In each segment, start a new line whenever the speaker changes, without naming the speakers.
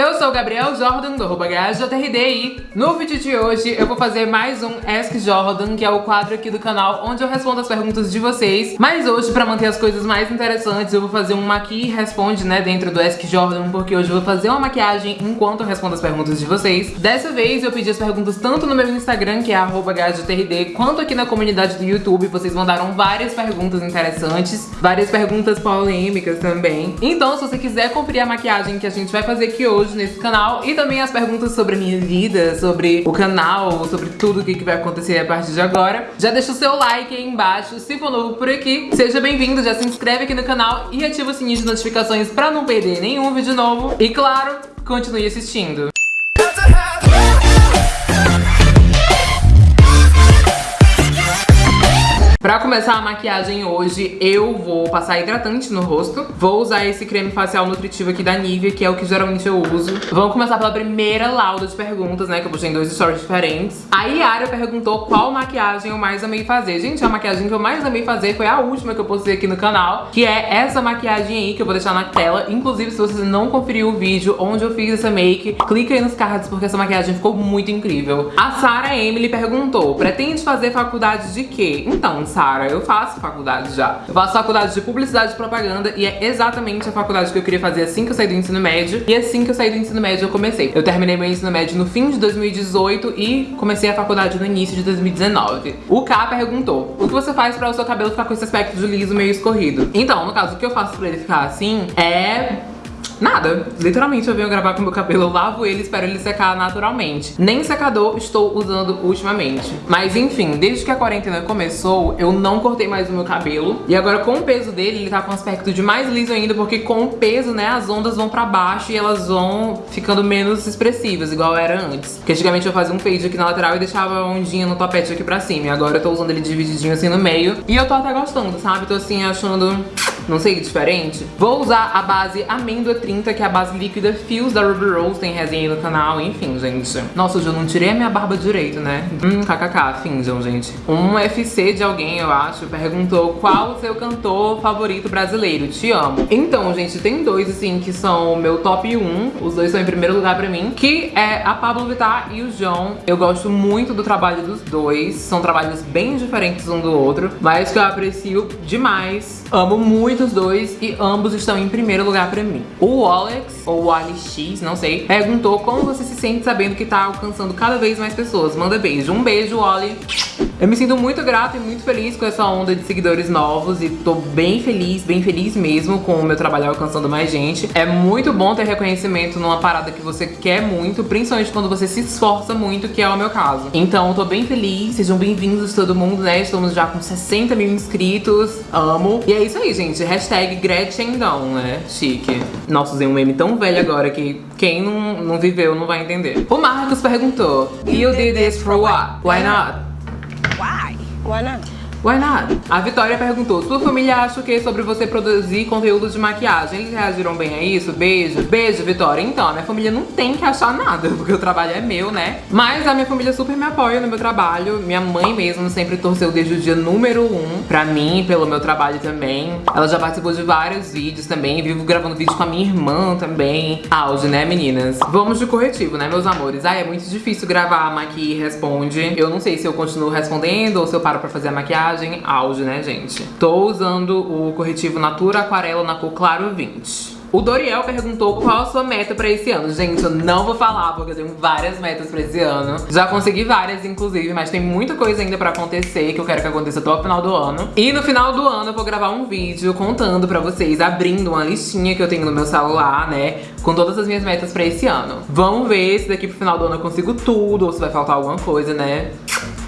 Eu sou o Gabriel Jordan, do arroba e no vídeo de hoje eu vou fazer mais um Ask Jordan, que é o quadro aqui do canal onde eu respondo as perguntas de vocês. Mas hoje, pra manter as coisas mais interessantes, eu vou fazer um maqui responde, né, dentro do Ask Jordan, porque hoje eu vou fazer uma maquiagem enquanto eu respondo as perguntas de vocês. Dessa vez eu pedi as perguntas tanto no meu Instagram, que é arroba quanto aqui na comunidade do YouTube. Vocês mandaram várias perguntas interessantes, várias perguntas polêmicas também. Então, se você quiser conferir a maquiagem que a gente vai fazer aqui hoje nesse canal e também as perguntas sobre a minha vida, sobre o canal, sobre tudo o que, vai acontecer a partir de agora. Já deixa o seu like aí embaixo, se for novo por aqui, seja bem-vindo, já se inscreve aqui no canal e ativa o sininho de notificações pra não perder nenhum vídeo novo. E claro, continue assistindo. Pra começar a maquiagem hoje, eu vou passar hidratante no rosto. Vou usar esse creme facial nutritivo aqui da Nivea, que é o que geralmente eu uso. Vamos começar pela primeira lauda de perguntas, né? Que eu postei em dois stories diferentes. A Yara perguntou qual maquiagem eu mais amei fazer. Gente, a maquiagem que eu mais amei fazer foi a última que eu postei aqui no canal, que é essa maquiagem aí, que eu vou deixar na tela. Inclusive, se você não conferiu o vídeo onde eu fiz essa make, clica aí nos cards, porque essa maquiagem ficou muito incrível. A Sarah Emily perguntou, pretende fazer faculdade de quê? Então, Sara, eu faço faculdade já. Eu faço faculdade de publicidade e propaganda e é exatamente a faculdade que eu queria fazer assim que eu saí do ensino médio. E assim que eu saí do ensino médio eu comecei. Eu terminei meu ensino médio no fim de 2018 e comecei a faculdade no início de 2019. O K perguntou, o que você faz pra o seu cabelo ficar com esse aspecto de liso meio escorrido? Então, no caso, o que eu faço pra ele ficar assim é Nada. Literalmente eu venho gravar com meu cabelo, lavo ele espero ele secar naturalmente. Nem secador estou usando ultimamente. Mas enfim, desde que a quarentena começou, eu não cortei mais o meu cabelo. E agora com o peso dele, ele tá com um aspecto de mais liso ainda, porque com o peso, né, as ondas vão pra baixo e elas vão ficando menos expressivas, igual era antes. Porque antigamente eu fazia um fade aqui na lateral e deixava a ondinha no topete aqui pra cima. E agora eu tô usando ele divididinho assim no meio. E eu tô até gostando, sabe? Tô assim achando não sei, diferente. Vou usar a base Amêndoa 30, que é a base líquida Fios da Ruby Rose, tem resenha no canal, enfim, gente. Nossa, hoje eu não tirei a minha barba direito, né? Hum, kkk, finjam, gente. Um FC de alguém, eu acho, perguntou qual o seu cantor favorito brasileiro, te amo. Então, gente, tem dois, assim, que são o meu top 1, os dois são em primeiro lugar pra mim, que é a Pablo Vittar e o João. Eu gosto muito do trabalho dos dois, são trabalhos bem diferentes um do outro, mas que eu aprecio demais. Amo muito os dois e ambos estão em primeiro lugar pra mim. O Alex, ou o X, não sei, perguntou como você se sente sabendo que tá alcançando cada vez mais pessoas. Manda beijo. Um beijo, Oli. Eu me sinto muito grata e muito feliz com essa onda de seguidores novos e tô bem feliz, bem feliz mesmo com o meu trabalho alcançando mais gente. É muito bom ter reconhecimento numa parada que você quer muito, principalmente quando você se esforça muito, que é o meu caso. Então, tô bem feliz, sejam bem-vindos todo mundo, né? Estamos já com 60 mil inscritos, amo. E é isso aí, gente. Hashtag Gretchendão, né? Chique. Nossa, usei um meme tão velho agora que quem não, não viveu não vai entender. O Marcos perguntou, You did this for what? Why not?
Why? Why not?
Why not? A Vitória perguntou, sua família acha o que sobre você produzir conteúdo de maquiagem? Eles reagiram bem a isso? Beijo. Beijo, Vitória. Então, a minha família não tem que achar nada, porque o trabalho é meu, né? Mas a minha família super me apoia no meu trabalho. Minha mãe mesmo sempre torceu desde o dia número um pra mim, pelo meu trabalho também. Ela já participou de vários vídeos também. Vivo gravando vídeo com a minha irmã também. Auge, né, meninas? Vamos de corretivo, né, meus amores? Ai, é muito difícil gravar Maqui Responde. Eu não sei se eu continuo respondendo ou se eu paro pra fazer a maquiagem maquiagem auge, né, gente? Tô usando o corretivo Natura Aquarela na cor Claro 20. O Doriel perguntou qual a sua meta pra esse ano. Gente, eu não vou falar porque eu tenho várias metas pra esse ano. Já consegui várias, inclusive, mas tem muita coisa ainda pra acontecer que eu quero que aconteça até o final do ano. E no final do ano eu vou gravar um vídeo contando pra vocês, abrindo uma listinha que eu tenho no meu celular, né? Com todas as minhas metas pra esse ano. Vamos ver se daqui pro final do ano eu consigo tudo ou se vai faltar alguma coisa, né?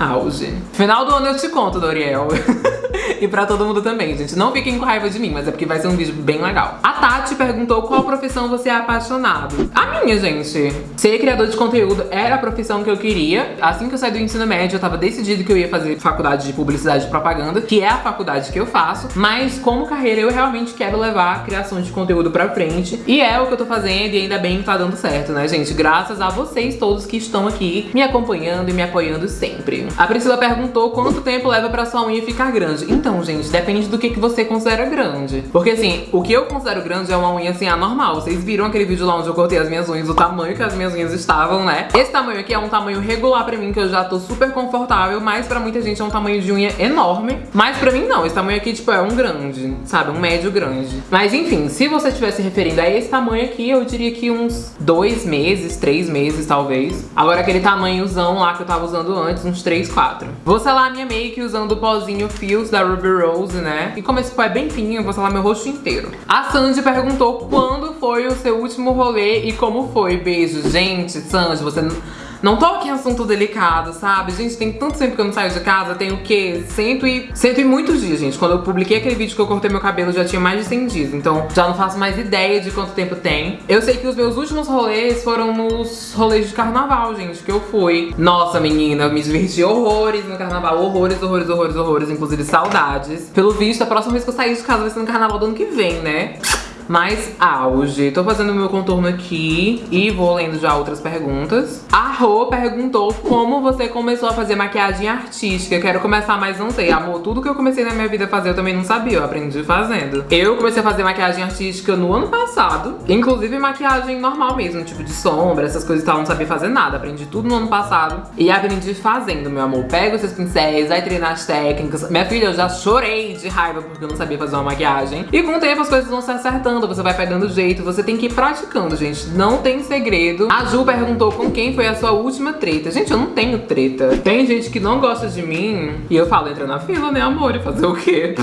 Auge. Final do ano eu te conto, Doriel. e pra todo mundo também, gente. Não fiquem com raiva de mim, mas é porque vai ser um vídeo bem legal. A Tati perguntou qual profissão você é apaixonado. A minha, gente. Ser criador de conteúdo era a profissão que eu queria. Assim que eu saí do ensino médio, eu tava decidido que eu ia fazer faculdade de publicidade e propaganda, que é a faculdade que eu faço. Mas como carreira, eu realmente quero levar a criação de conteúdo pra frente. E é o que eu tô fazendo e ainda bem que tá dando certo, né, gente? Graças a vocês todos que estão aqui me acompanhando e me apoiando sempre. A Priscila perguntou quanto tempo leva pra sua unha ficar grande. Então, gente, depende do que, que você considera grande. Porque assim, o que eu considero grande é uma unha assim anormal. Vocês viram aquele vídeo lá onde eu cortei as minhas unhas, o tamanho que as minhas unhas estavam, né? Esse tamanho aqui é um tamanho regular pra mim, que eu já tô super confortável, mas pra muita gente é um tamanho de unha enorme. Mas pra mim não, esse tamanho aqui, tipo, é um grande, sabe? Um médio grande. Mas enfim, se você estiver se referindo a esse tamanho aqui, eu diria que uns dois meses, três meses, talvez. Agora aquele tamanhozão lá que eu tava usando antes, uns três, quatro. Vou selar minha make usando o pozinho Fios da Ruby Rose, né? E como esse pó é bem fininho, eu vou selar meu rosto inteiro. A Sandy perguntou quando foi o seu último rolê e como foi. Beijo. Gente, Sandy, você... Não toque em assunto delicado, sabe? Gente, tem tanto tempo que eu não saio de casa, tem o quê? Cento e, cento e muitos dias, gente. Quando eu publiquei aquele vídeo que eu cortei meu cabelo, já tinha mais de 100 dias. Então, já não faço mais ideia de quanto tempo tem. Eu sei que os meus últimos rolês foram nos rolês de carnaval, gente, que eu fui. Nossa, menina, eu me diverti horrores no carnaval. Horrores, horrores, horrores, horrores. Inclusive, saudades. Pelo visto, a próxima vez que eu sair de casa vai ser no carnaval do ano que vem, né? Mais auge. Tô fazendo meu contorno aqui e vou lendo já outras perguntas. A Rô perguntou como você começou a fazer maquiagem artística. Quero começar, mas não sei. Amor, tudo que eu comecei na minha vida a fazer eu também não sabia, eu aprendi fazendo. Eu comecei a fazer maquiagem artística no ano passado. Inclusive maquiagem normal mesmo, tipo de sombra, essas coisas e tal. Não sabia fazer nada. Aprendi tudo no ano passado. E aprendi fazendo, meu amor. Pega os seus pincéis, vai treinar as técnicas. Minha filha, eu já chorei de raiva porque eu não sabia fazer uma maquiagem. E com o tempo as coisas vão se acertando você vai pegando jeito, você tem que ir praticando, gente. Não tem segredo. A Ju perguntou com quem foi a sua última treta. Gente, eu não tenho treta. Tem gente que não gosta de mim e eu falo, entra na fila, né, amor? E fazer o quê?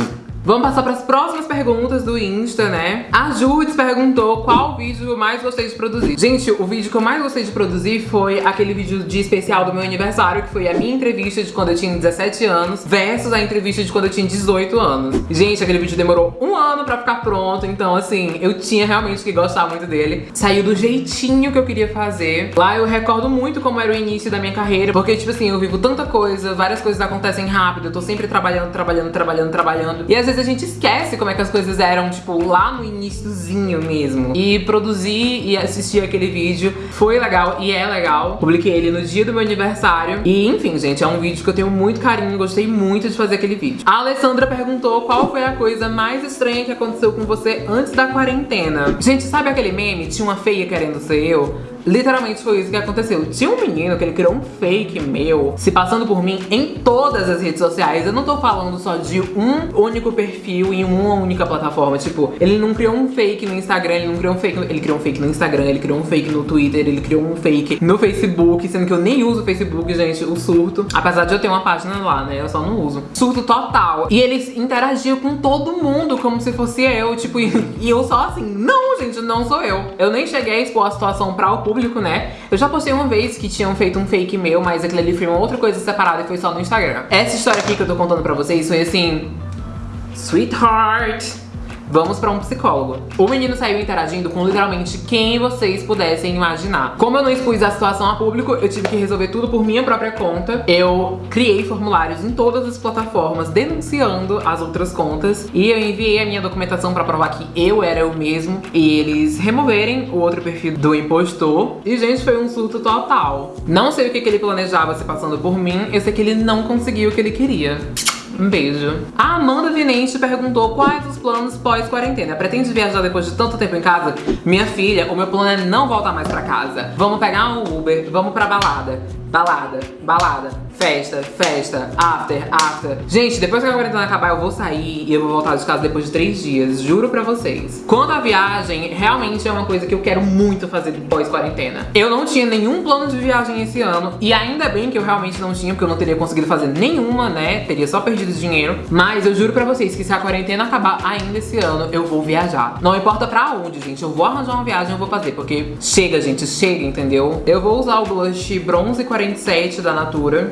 Vamos passar para as próximas perguntas do Insta, né? A Judith perguntou qual vídeo eu mais gostei de produzir. Gente, o vídeo que eu mais gostei de produzir foi aquele vídeo de especial do meu aniversário, que foi a minha entrevista de quando eu tinha 17 anos versus a entrevista de quando eu tinha 18 anos. Gente, aquele vídeo demorou um ano pra ficar pronto, então assim, eu tinha realmente que gostar muito dele. Saiu do jeitinho que eu queria fazer. Lá eu recordo muito como era o início da minha carreira, porque tipo assim, eu vivo tanta coisa, várias coisas acontecem rápido, eu tô sempre trabalhando, trabalhando, trabalhando, trabalhando. E às vezes a gente esquece como é que as coisas eram, tipo, lá no iníciozinho mesmo. E produzir e assistir aquele vídeo foi legal e é legal. Publiquei ele no dia do meu aniversário. E enfim, gente, é um vídeo que eu tenho muito carinho, gostei muito de fazer aquele vídeo. A Alessandra perguntou qual foi a coisa mais estranha que aconteceu com você antes da quarentena. Gente, sabe aquele meme? Tinha uma feia querendo ser eu? Literalmente foi isso que aconteceu. Tinha um menino que ele criou um fake meu, se passando por mim em todas as redes sociais. Eu não tô falando só de um único perfil em uma única plataforma. Tipo, ele não criou um fake no Instagram, ele não criou um fake. No... Ele criou um fake no Instagram, ele criou um fake no Twitter, ele criou um fake no Facebook, sendo que eu nem uso o Facebook, gente, o surto. Apesar de eu ter uma página lá, né? Eu só não uso. Surto total. E eles interagiam com todo mundo como se fosse eu, tipo, e eu só assim, não, gente, não sou eu. Eu nem cheguei a expor a situação pra o público, né? Eu já postei uma vez que tinham feito um fake meu, mas aquilo ali foi uma outra coisa separada e foi só no Instagram. Essa história aqui que eu tô contando pra vocês foi assim... Sweetheart! Vamos pra um psicólogo. O menino saiu interagindo com literalmente quem vocês pudessem imaginar. Como eu não expus a situação a público, eu tive que resolver tudo por minha própria conta. Eu criei formulários em todas as plataformas denunciando as outras contas e eu enviei a minha documentação pra provar que eu era eu mesmo e eles removerem o outro perfil do impostor. E, gente, foi um surto total. Não sei o que, que ele planejava se passando por mim, eu sei que ele não conseguiu o que ele queria. Um beijo. A Amanda Vinente perguntou quais os planos pós-quarentena. Pretende viajar depois de tanto tempo em casa? Minha filha, o meu plano é não voltar mais pra casa. Vamos pegar um Uber, vamos pra balada. Balada, balada, festa, festa, after, after. Gente, depois que a quarentena acabar, eu vou sair e eu vou voltar de casa depois de três dias, juro pra vocês. Quanto à viagem, realmente é uma coisa que eu quero muito fazer pós-quarentena. Eu não tinha nenhum plano de viagem esse ano, e ainda bem que eu realmente não tinha, porque eu não teria conseguido fazer nenhuma, né? Teria só perdido dinheiro. Mas eu juro pra vocês que se a quarentena acabar ainda esse ano, eu vou viajar. Não importa pra onde, gente, eu vou arranjar uma viagem, eu vou fazer, porque chega, gente, chega, entendeu? Eu vou usar o blush bronze 40 47 da Natura.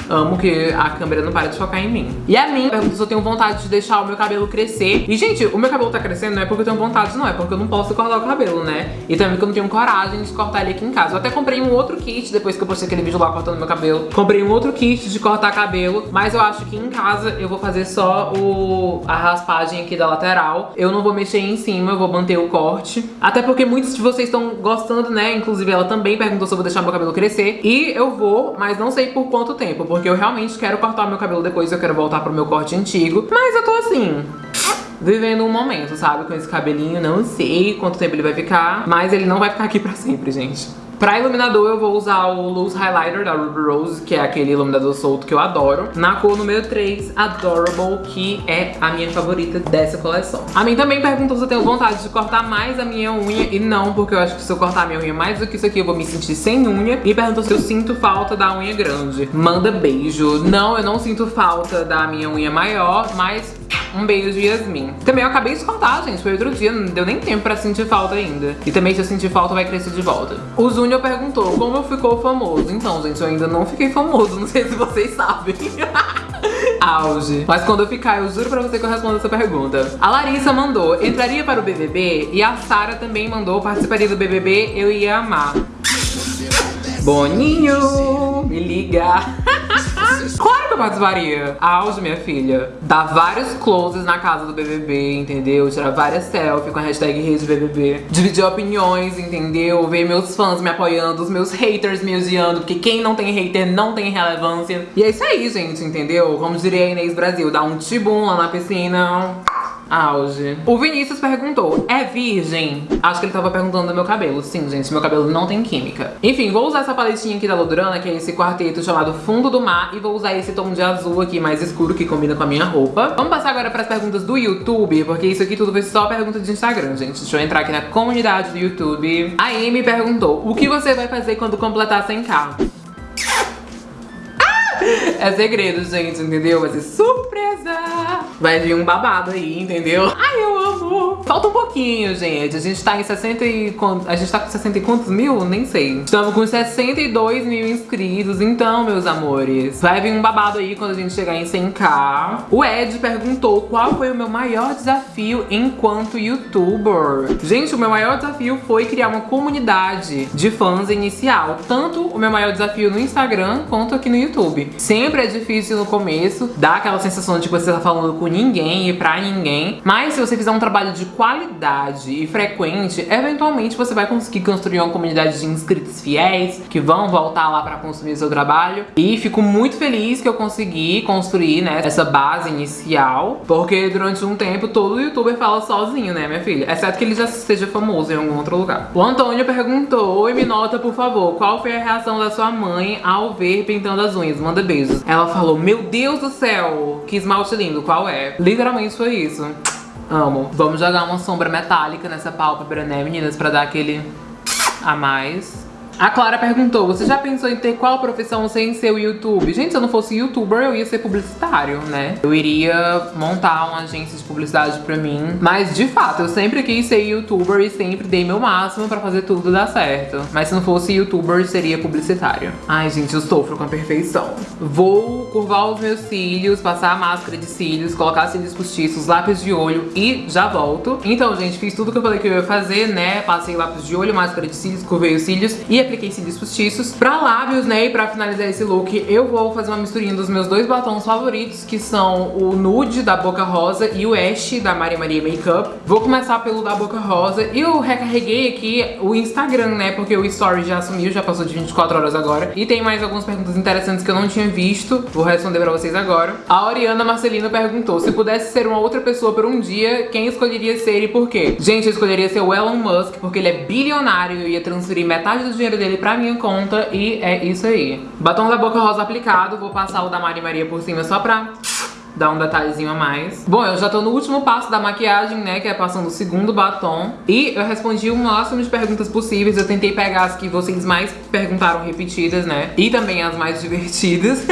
Amo que a câmera não para de focar em mim. E a mim pergunta se eu tenho vontade de deixar o meu cabelo crescer. E, gente, o meu cabelo tá crescendo não é porque eu tenho vontade, não. É porque eu não posso cortar o cabelo, né? E também porque eu não tenho coragem de cortar ele aqui em casa. Eu até comprei um outro kit depois que eu postei aquele vídeo lá cortando meu cabelo. Comprei um outro kit de cortar cabelo. Mas eu acho que em casa eu vou fazer só o, a raspagem aqui da lateral. Eu não vou mexer em cima, eu vou manter o corte. Até porque muitos de vocês estão gostando, né? Inclusive ela também perguntou se eu vou deixar meu cabelo crescer. E eu vou, mas não sei por quanto tempo. Porque porque eu realmente quero cortar meu cabelo depois, eu quero voltar pro meu corte antigo. Mas eu tô assim vivendo um momento, sabe? Com esse cabelinho, não sei quanto tempo ele vai ficar, mas ele não vai ficar aqui pra sempre, gente. Pra iluminador eu vou usar o Loose Highlighter da Ruby Rose, que é aquele iluminador solto que eu adoro. Na cor número 3, Adorable, que é a minha favorita dessa coleção. A mim também perguntou se eu tenho vontade de cortar mais a minha unha, e não, porque eu acho que se eu cortar a minha unha mais do que isso aqui, eu vou me sentir sem unha. E perguntou se eu sinto falta da unha grande. Manda beijo. Não, eu não sinto falta da minha unha maior, mas um beijo Yasmin. Também eu acabei de cortar, gente. Foi outro dia, não deu nem tempo pra sentir falta ainda. E também se eu sentir falta, vai crescer de volta. O Júnior perguntou como eu ficou famoso. Então, gente, eu ainda não fiquei famoso. Não sei se vocês sabem. Auge. Mas quando eu ficar, eu juro pra você que eu respondo essa pergunta. A Larissa mandou, entraria para o BBB? E a Sara também mandou, participaria do BBB? Eu ia amar. Boninho, me liga. claro que eu participaria. Auge, minha filha. Dar vários closes na casa do BBB, entendeu? Tirar várias selfies com a hashtag Rede BBB. Dividir opiniões, entendeu? Ver meus fãs me apoiando, os meus haters me odiando, porque quem não tem hater não tem relevância. E é isso aí, gente, entendeu? Como diria a Inês Brasil, dar um tibum lá na piscina. Auge. O Vinícius perguntou, é virgem? Acho que ele tava perguntando do meu cabelo. Sim, gente, meu cabelo não tem química. Enfim, vou usar essa paletinha aqui da Lodurana, que é esse quarteto chamado Fundo do Mar. E vou usar esse tom de azul aqui mais escuro, que combina com a minha roupa. Vamos passar agora pras perguntas do YouTube, porque isso aqui tudo foi só pergunta de Instagram, gente. Deixa eu entrar aqui na comunidade do YouTube. A Amy perguntou, o que você vai fazer quando completar 100k? É segredo, gente, entendeu? Vai ser surpresa! Vai vir um babado aí, entendeu? Ai, eu amo! Falta um pouquinho, gente. A gente tá em 60 e... A gente tá com 60 e quantos mil? Nem sei. Estamos com 62 mil inscritos. Então, meus amores, vai vir um babado aí quando a gente chegar em 100k. O Ed perguntou qual foi o meu maior desafio enquanto youtuber. Gente, o meu maior desafio foi criar uma comunidade de fãs inicial. Tanto o meu maior desafio no Instagram quanto aqui no YouTube. Sempre é difícil no começo, dá aquela sensação de que você tá falando com ninguém e pra ninguém. Mas se você fizer um trabalho de qualidade e frequente, eventualmente você vai conseguir construir uma comunidade de inscritos fiéis que vão voltar lá pra consumir seu trabalho. E fico muito feliz que eu consegui construir, né, essa base inicial, porque durante um tempo todo youtuber fala sozinho, né, minha filha? Exceto que ele já seja famoso em algum outro lugar. O Antônio perguntou, oi, me nota, por favor, qual foi a reação da sua mãe ao ver pintando as unhas? Manda beijos. Ela falou, meu Deus do céu, que esmalte lindo, qual é? Literalmente foi isso. Amo. Vamos jogar uma sombra metálica nessa pálpebra, né, meninas? Pra dar aquele a mais. A Clara perguntou, você já pensou em ter qual profissão sem ser o YouTube? Gente, se eu não fosse youtuber, eu ia ser publicitário, né? Eu iria montar uma agência de publicidade pra mim. Mas, de fato, eu sempre quis ser youtuber e sempre dei meu máximo pra fazer tudo dar certo. Mas se não fosse youtuber, seria publicitário. Ai, gente, eu sofro com a perfeição. Vou curvar os meus cílios, passar a máscara de cílios, colocar cílios postiços, lápis de olho e já volto. Então, gente, fiz tudo que eu falei que eu ia fazer, né? Passei lápis de olho, máscara de cílios, curvei os cílios e apliquei cílios postiços. Pra lábios, né, e pra finalizar esse look, eu vou fazer uma misturinha dos meus dois batons favoritos, que são o Nude da Boca Rosa e o Ash da Maria Maria Makeup. Vou começar pelo da Boca Rosa e eu recarreguei aqui o Instagram, né, porque o Story já sumiu, já passou de 24 horas agora. E tem mais algumas perguntas interessantes que eu não tinha visto, vou responder pra vocês agora. A Oriana Marcelino perguntou, se pudesse ser uma outra pessoa por um dia, quem escolheria ser e por quê? Gente, eu escolheria ser o Elon Musk, porque ele é bilionário e ia transferir metade do dinheiro dele pra minha conta e é isso aí. Batom da Boca Rosa aplicado, vou passar o da Mari Maria por cima só pra dar um detalhezinho a mais. Bom, eu já tô no último passo da maquiagem, né, que é passando o segundo batom. E eu respondi o máximo de perguntas possíveis, eu tentei pegar as que vocês mais perguntaram repetidas, né, e também as mais divertidas.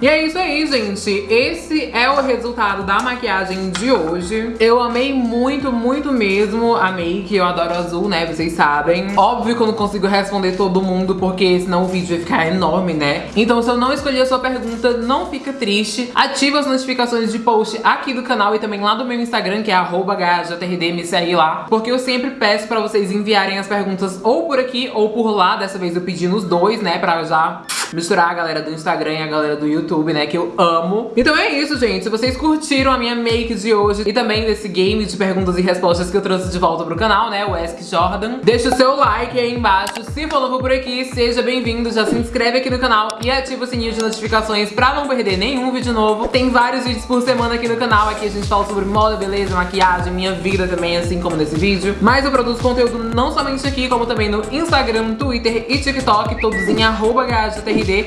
E é isso aí, gente. Esse é o resultado da maquiagem de hoje. Eu amei muito, muito mesmo a make. Eu adoro azul, né? Vocês sabem. Óbvio que eu não consigo responder todo mundo, porque senão o vídeo vai ficar enorme, né? Então se eu não escolher a sua pergunta, não fica triste. Ativa as notificações de post aqui do canal e também lá do meu Instagram, que é @hjrd, me segue lá. Porque eu sempre peço pra vocês enviarem as perguntas ou por aqui ou por lá. Dessa vez eu pedi nos dois, né? Pra já misturar a galera do Instagram e a galera do YouTube, né, que eu amo. Então é isso, gente. Se vocês curtiram a minha make de hoje e também desse game de perguntas e respostas que eu trouxe de volta pro canal, né, o Ask Jordan, deixa o seu like aí embaixo. Se for novo por aqui, seja bem-vindo, já se inscreve aqui no canal e ativa o sininho de notificações pra não perder nenhum vídeo novo. Tem vários vídeos por semana aqui no canal, aqui a gente fala sobre moda, beleza, maquiagem, minha vida também, assim como nesse vídeo. Mas eu produzo conteúdo não somente aqui, como também no Instagram, Twitter e TikTok, todos em arroba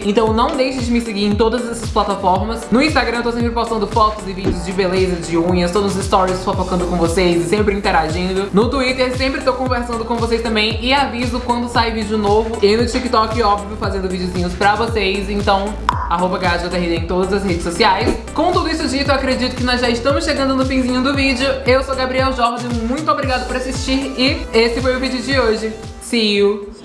Então não deixe de me seguir em todas essas plataformas. No Instagram eu tô sempre postando fotos e vídeos de beleza, de unhas, todos os stories fofocando com vocês e sempre interagindo. No Twitter sempre tô conversando com vocês também e aviso quando sai vídeo novo. E no TikTok, óbvio, fazendo videozinhos pra vocês. Então, arroba em todas as redes sociais. Com tudo isso dito, eu acredito que nós já estamos chegando no finzinho do vídeo. Eu sou Gabriel Jorge, muito obrigado por assistir e esse foi o vídeo de hoje. See you!